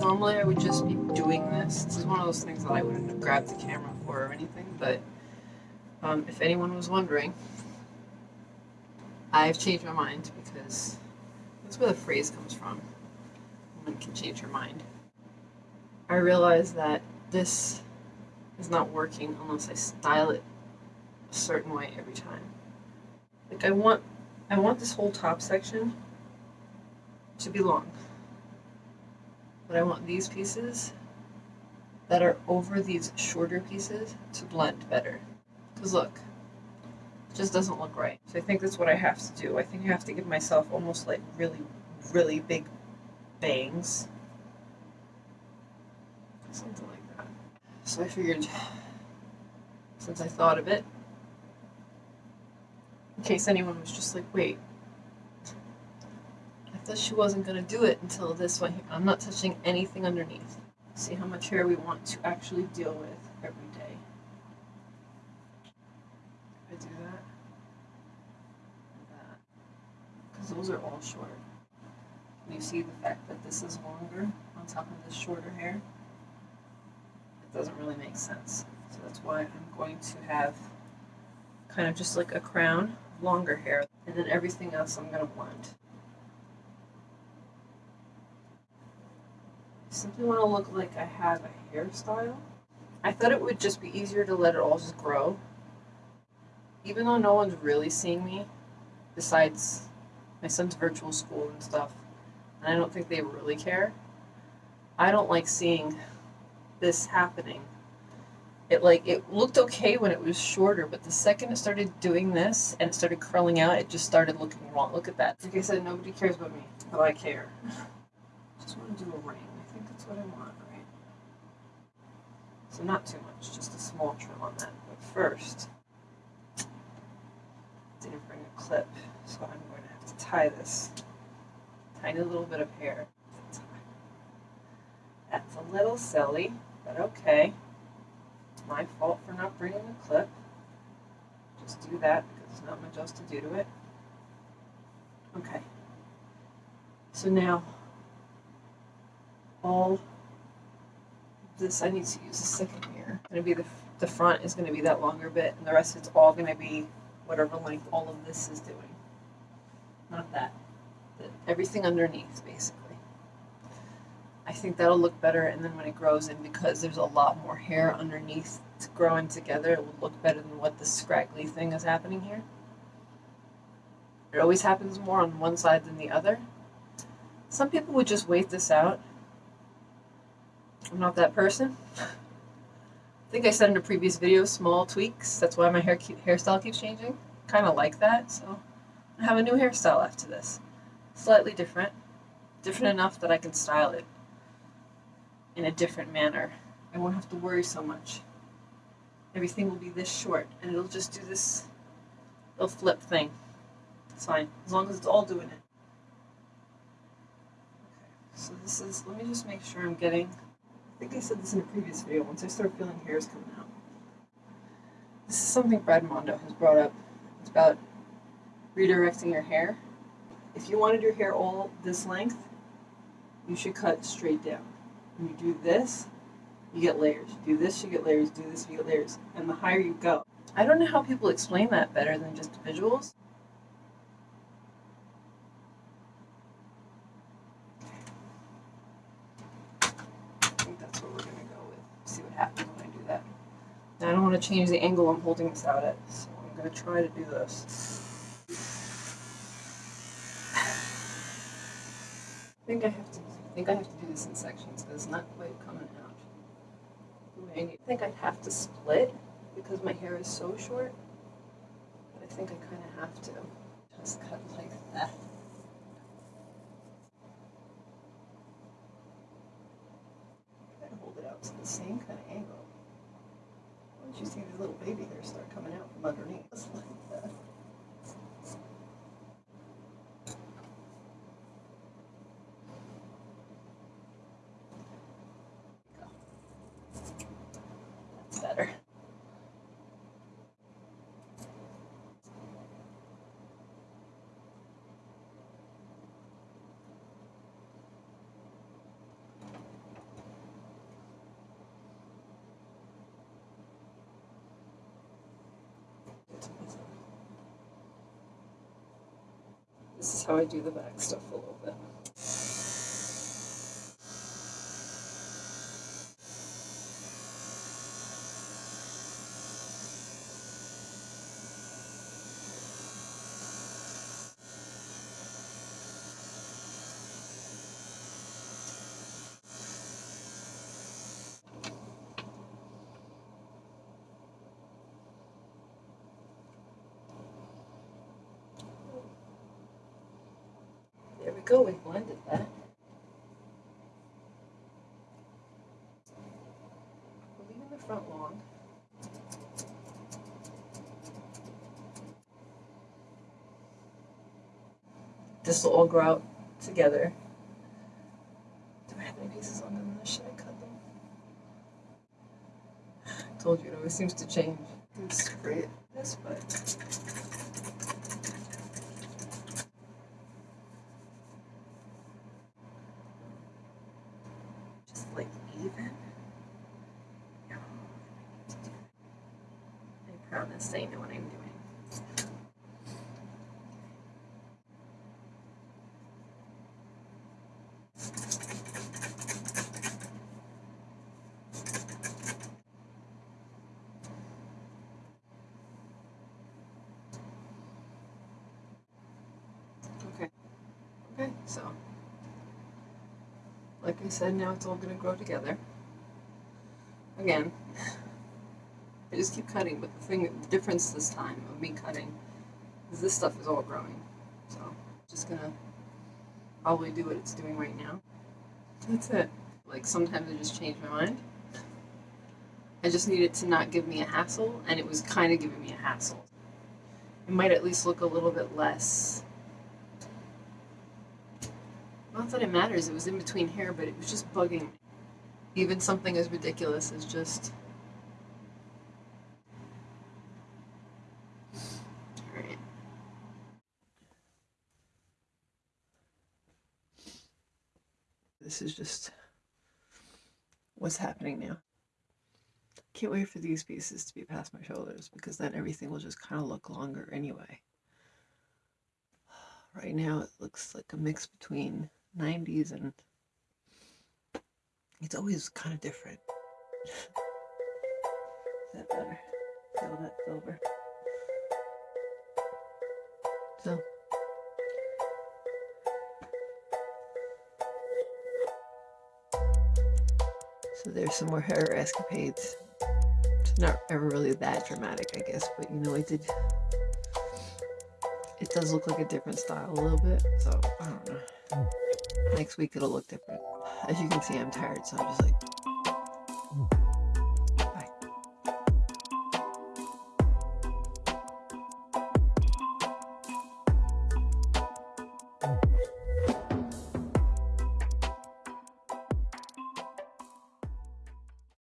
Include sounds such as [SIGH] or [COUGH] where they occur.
Normally I would just be doing this. This is one of those things that I wouldn't have grabbed the camera for or anything, but um, if anyone was wondering, I've changed my mind because that's where the phrase comes from. Woman can change her mind. I realize that this is not working unless I style it a certain way every time. Like I want I want this whole top section to be long. But I want these pieces that are over these shorter pieces to blend better. Because look, it just doesn't look right. So I think that's what I have to do. I think I have to give myself almost like really, really big bangs. Something like that. So I figured, since I thought of it, in case anyone was just like, wait, Thought she wasn't going to do it until this one here. I'm not touching anything underneath. See how much hair we want to actually deal with every day. I do that, that, because those are all short. And you see the fact that this is longer on top of this shorter hair? It doesn't really make sense. So that's why I'm going to have kind of just like a crown, longer hair, and then everything else I'm going to blend. Simply want to look like I have a hairstyle. I thought it would just be easier to let it all just grow. Even though no one's really seeing me, besides my son's virtual school and stuff, and I don't think they really care. I don't like seeing this happening. It like it looked okay when it was shorter, but the second it started doing this and it started curling out, it just started looking wrong. Look at that. Like I said, nobody cares about me, but I care. [LAUGHS] just want to do a ring. That's what I want, right? So not too much, just a small trim on that. But first, didn't bring a clip, so I'm going to have to tie this tiny little bit of hair. That's a little silly, but okay. It's my fault for not bringing a clip. Just do that because there's not much else to do to it. Okay. So now, all this, I need to use a second mirror. Going to be the, the front is going to be that longer bit, and the rest it's all going to be whatever length all of this is doing. Not that. Everything underneath, basically. I think that'll look better, and then when it grows in, because there's a lot more hair underneath growing together, it will look better than what this scraggly thing is happening here. It always happens more on one side than the other. Some people would just wait this out. I'm not that person. I think I said in a previous video, small tweaks. That's why my hair keep, hairstyle keeps changing. Kind of like that, so I have a new hairstyle after this. Slightly different. Different enough that I can style it in a different manner. I won't have to worry so much. Everything will be this short, and it'll just do this little flip thing. It's fine, as long as it's all doing it. Okay, so this is, let me just make sure I'm getting, I think I said this in a previous video, once I start feeling hairs coming out. This is something Brad Mondo has brought up. It's about redirecting your hair. If you wanted your hair all this length, you should cut straight down. When you do this, you get layers. You do this, you get layers. Do this, you get layers. And the higher you go. I don't know how people explain that better than just visuals. I think that's what we're going to go with. See what happens when I do that. I don't want to change the angle I'm holding this out at, so I'm going to try to do this. I think I have to I think I have to do this in sections because it's not quite coming out. I think I'd have to split because my hair is so short. But I think I kind of have to just cut like that. Try to hold it out to the same kind of angle. You see these little baby hairs start coming out from underneath, [LAUGHS] like that. better. This is how I do the back stuff a little bit. Go, we blended that. We're leaving the front long. This will all grow out together. Do I have any pieces on them? Should I cut them? [SIGHS] Told you, it always seems to change. It's great. this, but just like even. No, I need to do that. I promise I know what I'm doing. Okay. Okay, so I said, now it's all gonna grow together. Again, I just keep cutting, but the thing, the difference this time of me cutting is this stuff is all growing. So, just gonna probably do what it's doing right now. That's it. Like sometimes I just change my mind. I just need it to not give me a hassle, and it was kind of giving me a hassle. It might at least look a little bit less not that it matters, it was in between here, but it was just bugging me. Even something as ridiculous as just. This is just what's happening now. Can't wait for these pieces to be past my shoulders because then everything will just kind of look longer anyway. [SIGHS] Right now it looks like a mix between 90s and it's always kind of different. Is that better? Feel that silver. So So there's some more hair escapades. It's not ever really that dramatic, I guess, but you know, I did. It does look like a different style a little bit, so I don't know. Next week it'll look different. As you can see, I'm tired, so I'm just like